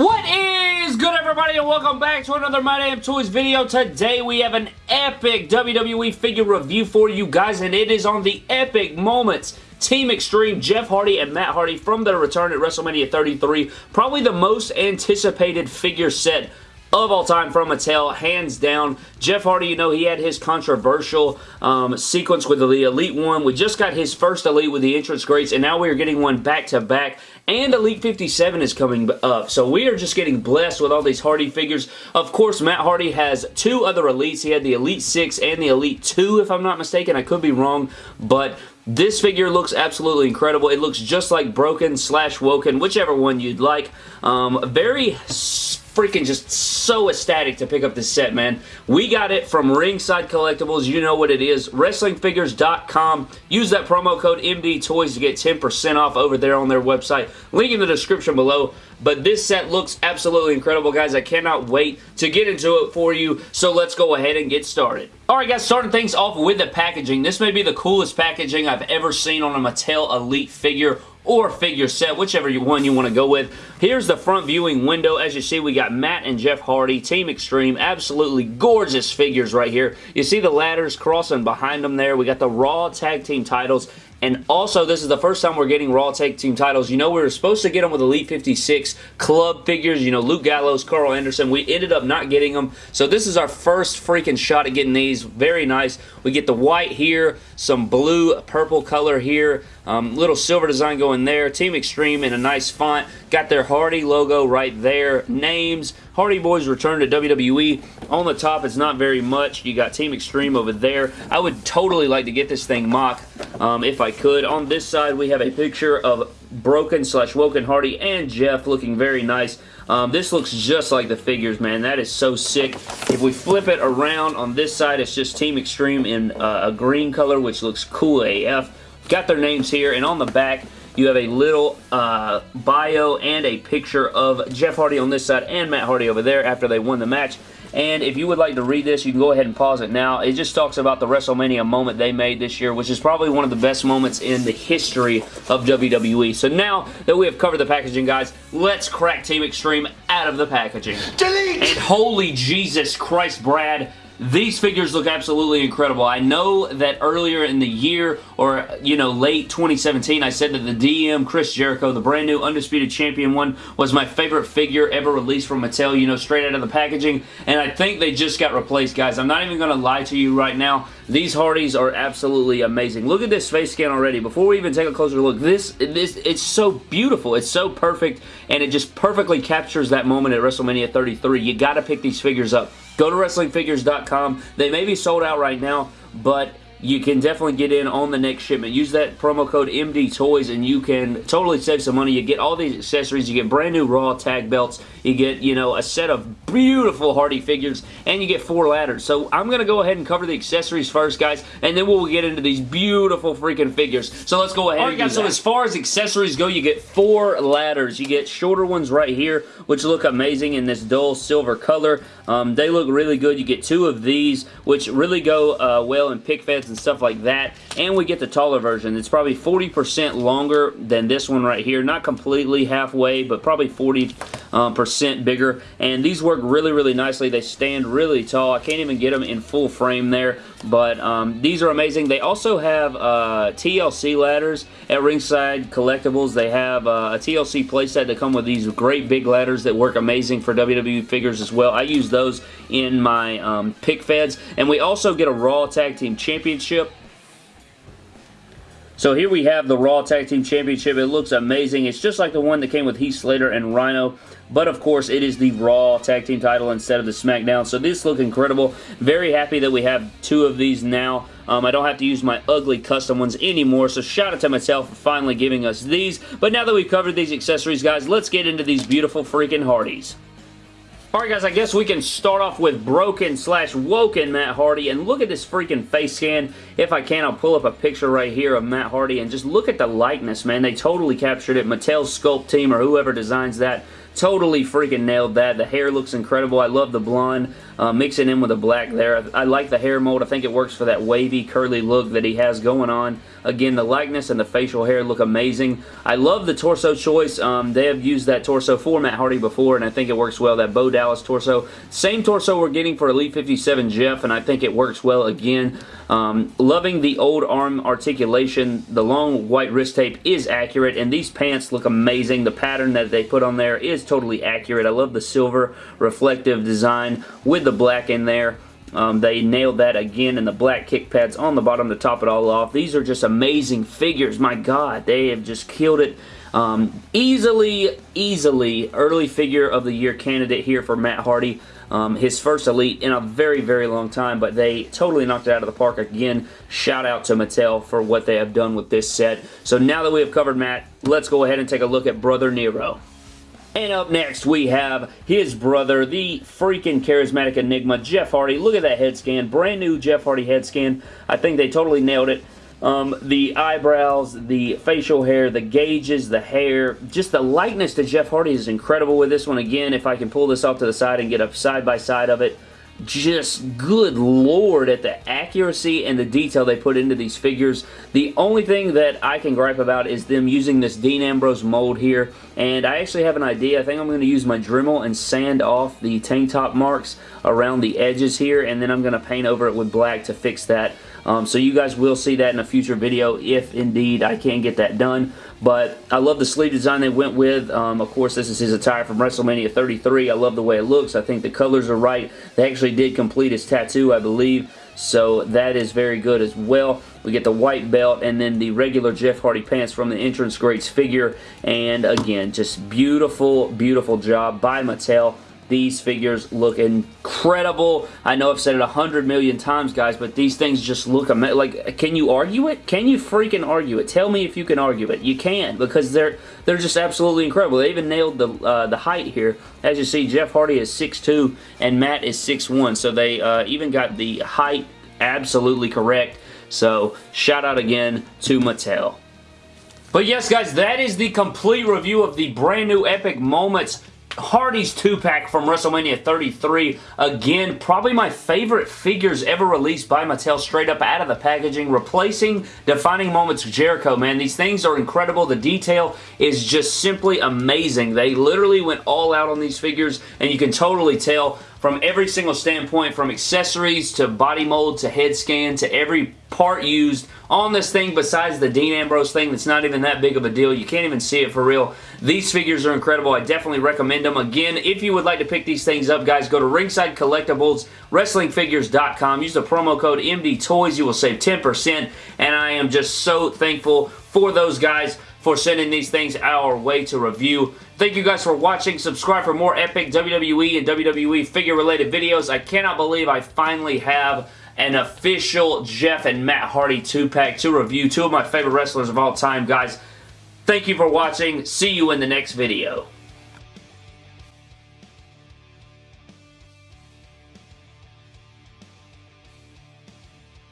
What is good everybody and welcome back to another My Damn Toys video. Today we have an epic WWE figure review for you guys and it is on the Epic Moments Team Extreme, Jeff Hardy and Matt Hardy from their return at WrestleMania 33. Probably the most anticipated figure set of all time from Mattel, hands down. Jeff Hardy, you know, he had his controversial um, sequence with the Elite One. We just got his first Elite with the entrance greats, and now we are getting one back-to-back, -back, and Elite 57 is coming up. So we are just getting blessed with all these Hardy figures. Of course, Matt Hardy has two other Elites. He had the Elite 6 and the Elite 2, if I'm not mistaken. I could be wrong, but this figure looks absolutely incredible. It looks just like Broken slash Woken, whichever one you'd like. Um, very freaking just so ecstatic to pick up this set, man. We got it from Ringside Collectibles. You know what it is. WrestlingFigures.com. Use that promo code MDTOYS to get 10% off over there on their website. Link in the description below. But this set looks absolutely incredible, guys. I cannot wait to get into it for you. So let's go ahead and get started. Alright guys, starting things off with the packaging. This may be the coolest packaging I've ever seen on a Mattel Elite figure or figure set, whichever one you want to go with. Here's the front viewing window. As you see, we got Matt and Jeff Hardy, Team Extreme. Absolutely gorgeous figures right here. You see the ladders crossing behind them there. We got the Raw Tag Team titles and also, this is the first time we're getting Raw Tag Team titles. You know, we were supposed to get them with Elite 56 club figures. You know, Luke Gallows, Karl Anderson. We ended up not getting them. So this is our first freaking shot at getting these. Very nice. We get the white here, some blue, purple color here, um, little silver design going there. Team Extreme in a nice font. Got their Hardy logo right there. Names. Hardy Boys return to WWE. On the top, it's not very much. You got Team Extreme over there. I would totally like to get this thing mock um, if I could. On this side, we have a picture of Broken slash Woken Hardy and Jeff looking very nice. Um, this looks just like the figures, man. That is so sick. If we flip it around on this side, it's just Team Extreme in uh, a green color, which looks cool AF. Got their names here, and on the back, you have a little uh, bio and a picture of Jeff Hardy on this side and Matt Hardy over there after they won the match. And if you would like to read this, you can go ahead and pause it now. It just talks about the WrestleMania moment they made this year, which is probably one of the best moments in the history of WWE. So now that we have covered the packaging, guys, let's crack Team Extreme out of the packaging. Delete! And holy Jesus Christ, Brad, these figures look absolutely incredible. I know that earlier in the year or, you know, late 2017, I said that the DM Chris Jericho, the brand new Undisputed Champion one, was my favorite figure ever released from Mattel, you know, straight out of the packaging. And I think they just got replaced, guys. I'm not even going to lie to you right now. These Hardys are absolutely amazing. Look at this face scan already. Before we even take a closer look, this, this it's so beautiful. It's so perfect, and it just perfectly captures that moment at WrestleMania 33. You got to pick these figures up. Go to WrestlingFigures.com. They may be sold out right now, but you can definitely get in on the next shipment. Use that promo code MD Toys and you can totally save some money. You get all these accessories. You get brand new Raw tag belts. You get, you know, a set of beautiful Hardy figures and you get four ladders. So I'm going to go ahead and cover the accessories first, guys, and then we'll get into these beautiful freaking figures. So let's go ahead Alright guys, so as far as accessories go, you get four ladders. You get shorter ones right here, which look amazing in this dull silver color. Um, they look really good. You get two of these, which really go uh, well in pic feds and stuff like that. And we get the taller version. It's probably 40% longer than this one right here. Not completely halfway, but probably 40% um, percent bigger. And these work really, really nicely. They stand really tall. I can't even get them in full frame there. But um, these are amazing. They also have uh, TLC ladders at Ringside Collectibles. They have uh, a TLC playset that come with these great big ladders that work amazing for WWE figures as well. I use those in my um, pic feds. And we also get a Raw Tag Team Championship so here we have the Raw Tag Team Championship. It looks amazing. It's just like the one that came with Heath Slater and Rhyno. But of course, it is the Raw Tag Team title instead of the SmackDown. So this looks incredible. Very happy that we have two of these now. Um, I don't have to use my ugly custom ones anymore. So shout out to myself for finally giving us these. But now that we've covered these accessories, guys, let's get into these beautiful freaking Hardys. Alright guys, I guess we can start off with Broken slash Woken Matt Hardy, and look at this freaking face scan. If I can, I'll pull up a picture right here of Matt Hardy, and just look at the likeness, man. They totally captured it. Mattel's Sculpt team, or whoever designs that, totally freaking nailed that. The hair looks incredible. I love the blonde uh, mixing in with the black there. I, like the hair mold. I think it works for that wavy, curly look that he has going on. Again, the likeness and the facial hair look amazing. I love the torso choice. Um, they have used that torso for Matt Hardy before, and I think it works well. That Bo Dallas torso. Same torso we're getting for Elite 57 Jeff, and I think it works well again. Um, loving the old arm articulation. The long white wrist tape is accurate, and these pants look amazing. The pattern that they put on there is totally accurate. I love the silver reflective design with the black in there. Um, they nailed that again in the black kick pads on the bottom to top it all off. These are just amazing figures. My God, they have just killed it. Um, easily, easily early figure of the year candidate here for Matt Hardy. Um, his first Elite in a very, very long time, but they totally knocked it out of the park again. Shout out to Mattel for what they have done with this set. So now that we have covered Matt, let's go ahead and take a look at Brother Nero. And up next, we have his brother, the freaking charismatic enigma, Jeff Hardy. Look at that head scan. Brand new Jeff Hardy head scan. I think they totally nailed it. Um, the eyebrows, the facial hair, the gauges, the hair, just the likeness to Jeff Hardy is incredible with this one. Again, if I can pull this off to the side and get a side-by-side -side of it, just good lord at the accuracy and the detail they put into these figures. The only thing that I can gripe about is them using this Dean Ambrose mold here and I actually have an idea. I think I'm going to use my Dremel and sand off the tank top marks around the edges here and then I'm going to paint over it with black to fix that. Um, so you guys will see that in a future video if indeed I can get that done. But I love the sleeve design they went with. Um, of course, this is his attire from WrestleMania 33. I love the way it looks. I think the colors are right. They actually did complete his tattoo, I believe. So that is very good as well. We get the white belt and then the regular Jeff Hardy pants from the Entrance Greats figure. And again, just beautiful, beautiful job by Mattel. These figures look incredible. I know I've said it a hundred million times, guys, but these things just look. Like, can you argue it? Can you freaking argue it? Tell me if you can argue it. You can, because they're they're just absolutely incredible. They even nailed the uh, the height here. As you see, Jeff Hardy is 6'2", and Matt is 6'1", so they uh, even got the height absolutely correct. So, shout out again to Mattel. But yes, guys, that is the complete review of the brand new Epic Moments Hardy's 2-pack from WrestleMania 33. Again, probably my favorite figures ever released by Mattel straight up out of the packaging, replacing Defining Moments Jericho, man. These things are incredible. The detail is just simply amazing. They literally went all out on these figures, and you can totally tell from every single standpoint, from accessories to body mold to head scan to every part used on this thing besides the Dean Ambrose thing that's not even that big of a deal. You can't even see it for real. These figures are incredible. I definitely recommend them. Again, if you would like to pick these things up, guys, go to Ringside Collectibles, WrestlingFigures.com. Use the promo code MDTOYS. You will save 10%, and I am just so thankful for those guys for sending these things our way to review. Thank you guys for watching. Subscribe for more epic WWE and WWE figure-related videos. I cannot believe I finally have an official Jeff and Matt Hardy 2-pack to review. Two of my favorite wrestlers of all time, guys. Thank you for watching. See you in the next video.